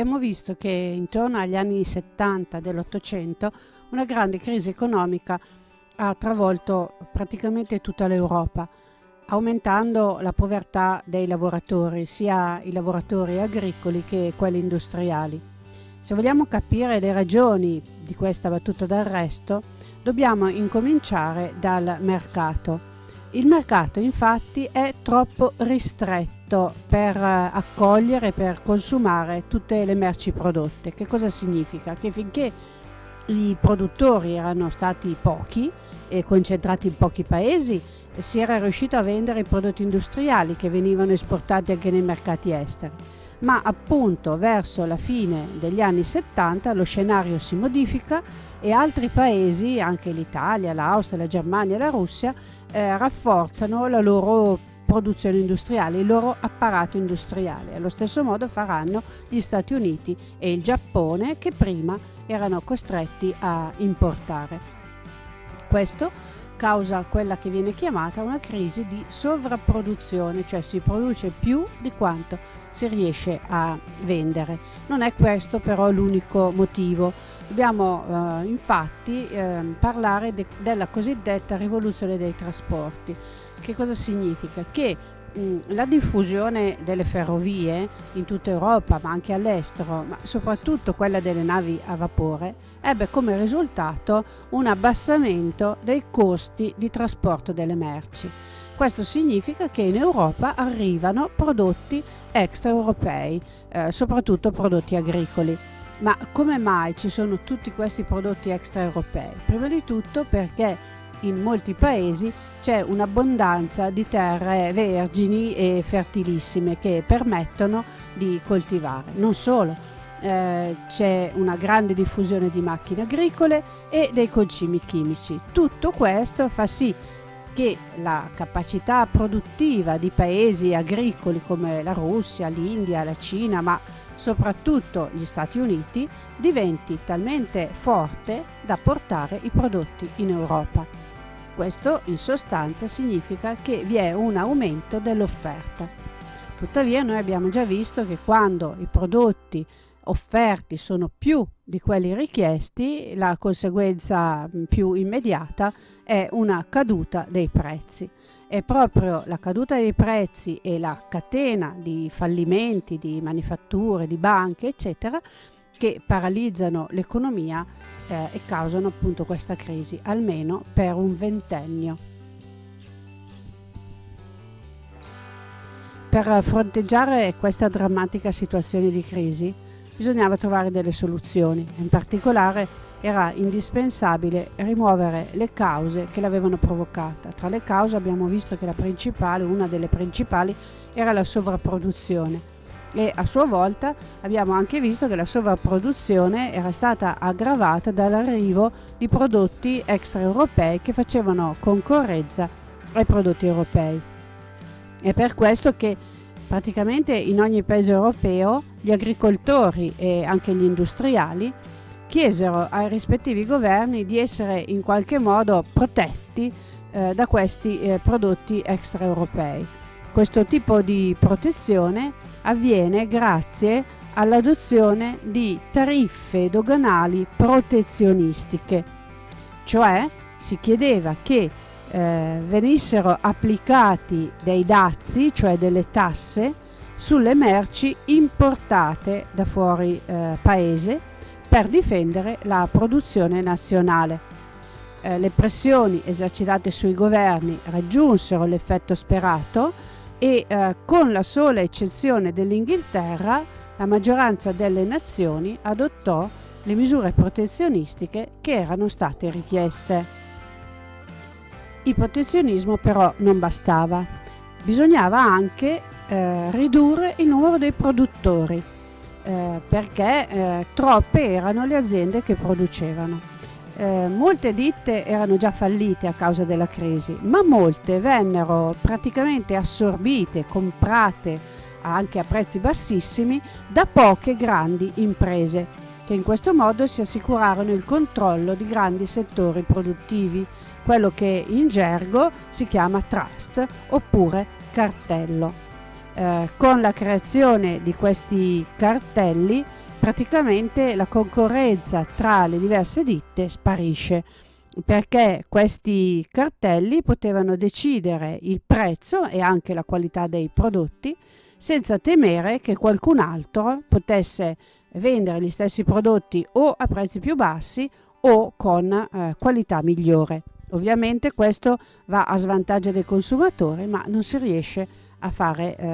abbiamo visto che intorno agli anni 70 dell'Ottocento una grande crisi economica ha travolto praticamente tutta l'Europa, aumentando la povertà dei lavoratori, sia i lavoratori agricoli che quelli industriali. Se vogliamo capire le ragioni di questa battuta d'arresto, dobbiamo incominciare dal mercato. Il mercato infatti è troppo ristretto fatto per eh, accogliere per consumare tutte le merci prodotte. Che cosa significa? Che finché i produttori erano stati pochi e concentrati in pochi paesi, si era riuscito a vendere i prodotti industriali che venivano esportati anche nei mercati esteri. Ma appunto verso la fine degli anni 70 lo scenario si modifica e altri paesi, anche l'Italia, l'Austria, la Germania e la Russia, eh, rafforzano la loro produzione industriale, il loro apparato industriale. Allo stesso modo faranno gli Stati Uniti e il Giappone che prima erano costretti a importare. Questo causa quella che viene chiamata una crisi di sovrapproduzione, cioè si produce più di quanto si riesce a vendere. Non è questo però l'unico motivo. Dobbiamo eh, infatti eh, parlare de della cosiddetta rivoluzione dei trasporti. Che cosa significa? Che la diffusione delle ferrovie in tutta Europa, ma anche all'estero, ma soprattutto quella delle navi a vapore, ebbe come risultato un abbassamento dei costi di trasporto delle merci. Questo significa che in Europa arrivano prodotti extraeuropei, eh, soprattutto prodotti agricoli. Ma come mai ci sono tutti questi prodotti extraeuropei? Prima di tutto perché in molti paesi c'è un'abbondanza di terre vergini e fertilissime che permettono di coltivare. Non solo, eh, c'è una grande diffusione di macchine agricole e dei concimi chimici. Tutto questo fa sì che la capacità produttiva di paesi agricoli come la Russia, l'India, la Cina, ma soprattutto gli Stati Uniti, diventi talmente forte da portare i prodotti in Europa. Questo in sostanza significa che vi è un aumento dell'offerta. Tuttavia noi abbiamo già visto che quando i prodotti offerti sono più di quelli richiesti, la conseguenza più immediata è una caduta dei prezzi. È proprio la caduta dei prezzi e la catena di fallimenti di manifatture, di banche, eccetera, che paralizzano l'economia eh, e causano appunto questa crisi, almeno per un ventennio. Per fronteggiare questa drammatica situazione di crisi bisognava trovare delle soluzioni, in particolare era indispensabile rimuovere le cause che l'avevano provocata. Tra le cause abbiamo visto che una delle principali, era la sovrapproduzione e a sua volta abbiamo anche visto che la sovrapproduzione era stata aggravata dall'arrivo di prodotti extraeuropei che facevano concorrenza ai prodotti europei. È per questo che praticamente in ogni paese europeo gli agricoltori e anche gli industriali chiesero ai rispettivi governi di essere in qualche modo protetti eh, da questi eh, prodotti extraeuropei. Questo tipo di protezione avviene grazie all'adozione di tariffe doganali protezionistiche, cioè si chiedeva che eh, venissero applicati dei dazi, cioè delle tasse, sulle merci importate da fuori eh, paese per difendere la produzione nazionale. Eh, le pressioni esercitate sui governi raggiunsero l'effetto sperato e eh, con la sola eccezione dell'Inghilterra la maggioranza delle nazioni adottò le misure protezionistiche che erano state richieste. Il protezionismo però non bastava, bisognava anche eh, ridurre il numero dei produttori eh, perché eh, troppe erano le aziende che producevano. Eh, molte ditte erano già fallite a causa della crisi, ma molte vennero praticamente assorbite, comprate anche a prezzi bassissimi da poche grandi imprese, che in questo modo si assicurarono il controllo di grandi settori produttivi, quello che in gergo si chiama trust oppure cartello. Eh, con la creazione di questi cartelli praticamente la concorrenza tra le diverse ditte sparisce perché questi cartelli potevano decidere il prezzo e anche la qualità dei prodotti senza temere che qualcun altro potesse vendere gli stessi prodotti o a prezzi più bassi o con eh, qualità migliore. Ovviamente questo va a svantaggio dei consumatori ma non si riesce a fare eh,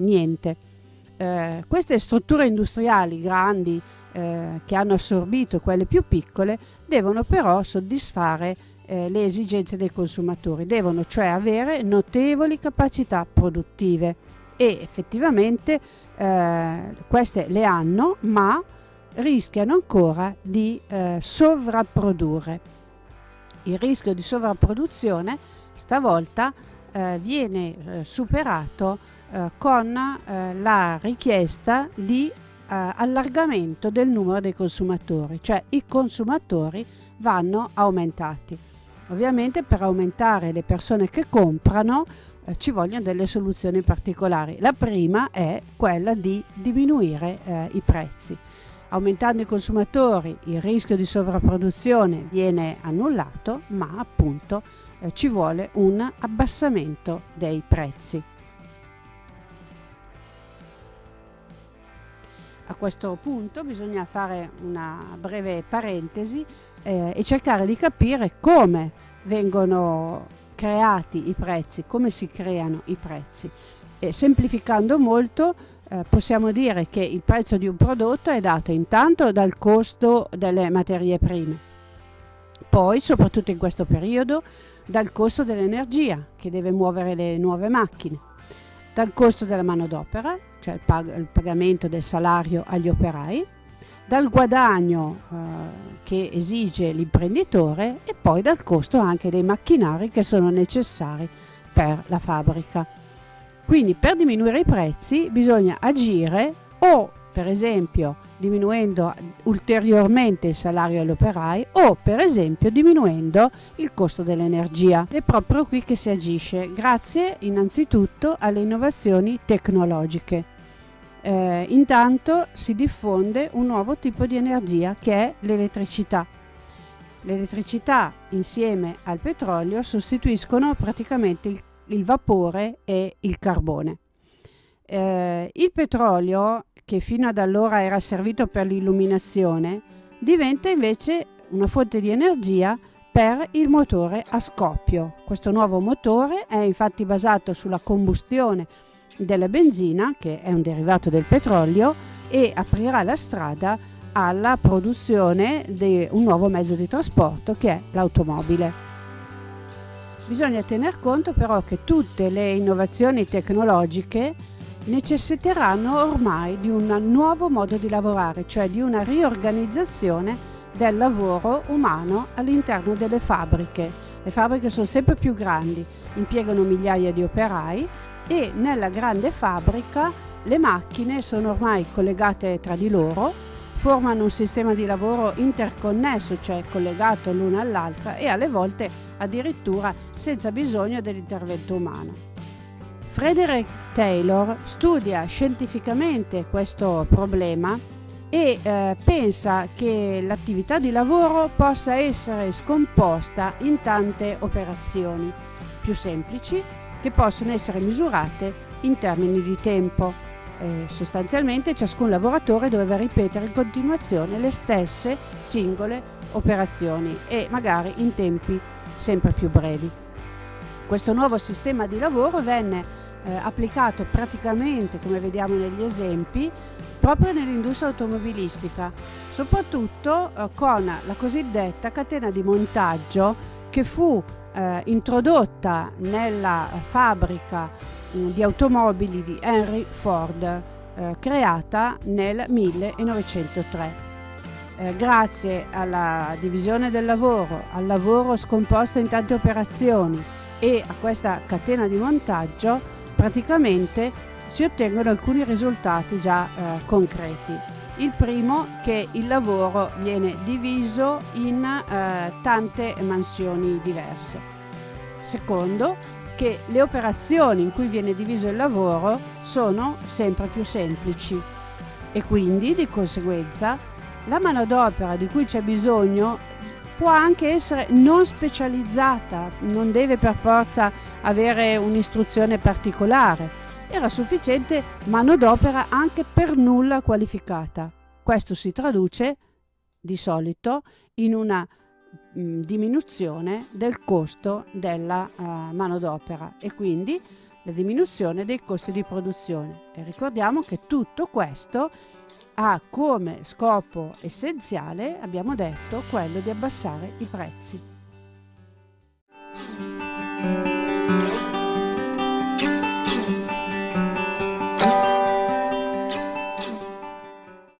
niente. Eh, queste strutture industriali grandi eh, che hanno assorbito quelle più piccole devono però soddisfare eh, le esigenze dei consumatori, devono cioè avere notevoli capacità produttive e effettivamente eh, queste le hanno ma rischiano ancora di eh, sovrapprodurre. Il rischio di sovrapproduzione stavolta viene superato eh, con eh, la richiesta di eh, allargamento del numero dei consumatori, cioè i consumatori vanno aumentati. Ovviamente per aumentare le persone che comprano eh, ci vogliono delle soluzioni particolari. La prima è quella di diminuire eh, i prezzi. Aumentando i consumatori il rischio di sovrapproduzione viene annullato, ma appunto ci vuole un abbassamento dei prezzi. A questo punto bisogna fare una breve parentesi eh, e cercare di capire come vengono creati i prezzi, come si creano i prezzi. E semplificando molto eh, possiamo dire che il prezzo di un prodotto è dato intanto dal costo delle materie prime, poi soprattutto in questo periodo dal costo dell'energia che deve muovere le nuove macchine, dal costo della manodopera, cioè il, pag il pagamento del salario agli operai, dal guadagno eh, che esige l'imprenditore e poi dal costo anche dei macchinari che sono necessari per la fabbrica. Quindi per diminuire i prezzi bisogna agire o per esempio diminuendo ulteriormente il salario agli operai o per esempio diminuendo il costo dell'energia. È proprio qui che si agisce, grazie innanzitutto alle innovazioni tecnologiche eh, intanto si diffonde un nuovo tipo di energia che è l'elettricità. L'elettricità insieme al petrolio sostituiscono praticamente il, il vapore e il carbone. Eh, il petrolio, che fino ad allora era servito per l'illuminazione, diventa invece una fonte di energia per il motore a scoppio. Questo nuovo motore è infatti basato sulla combustione della benzina, che è un derivato del petrolio, e aprirà la strada alla produzione di un nuovo mezzo di trasporto che è l'automobile. Bisogna tener conto però che tutte le innovazioni tecnologiche necessiteranno ormai di un nuovo modo di lavorare, cioè di una riorganizzazione del lavoro umano all'interno delle fabbriche. Le fabbriche sono sempre più grandi, impiegano migliaia di operai e nella grande fabbrica le macchine sono ormai collegate tra di loro, formano un sistema di lavoro interconnesso, cioè collegato l'una all'altra e alle volte addirittura senza bisogno dell'intervento umano. Frederick Taylor studia scientificamente questo problema e eh, pensa che l'attività di lavoro possa essere scomposta in tante operazioni più semplici che possono essere misurate in termini di tempo. Eh, sostanzialmente ciascun lavoratore doveva ripetere in continuazione le stesse singole operazioni e magari in tempi sempre più brevi. Questo nuovo sistema di lavoro venne eh, applicato praticamente, come vediamo negli esempi, proprio nell'industria automobilistica, soprattutto eh, con la cosiddetta catena di montaggio che fu eh, introdotta nella fabbrica mm, di automobili di Henry Ford, eh, creata nel 1903. Eh, grazie alla divisione del lavoro, al lavoro scomposto in tante operazioni e a questa catena di montaggio, praticamente si ottengono alcuni risultati già eh, concreti. Il primo che il lavoro viene diviso in eh, tante mansioni diverse. Secondo che le operazioni in cui viene diviso il lavoro sono sempre più semplici. e quindi di conseguenza la manodopera di cui c'è bisogno può anche essere non specializzata, non deve per forza avere un'istruzione particolare. Era sufficiente manodopera anche per nulla qualificata. Questo si traduce di solito in una mh, diminuzione del costo della uh, manodopera e quindi la diminuzione dei costi di produzione. E ricordiamo che tutto questo ha come scopo essenziale, abbiamo detto, quello di abbassare i prezzi.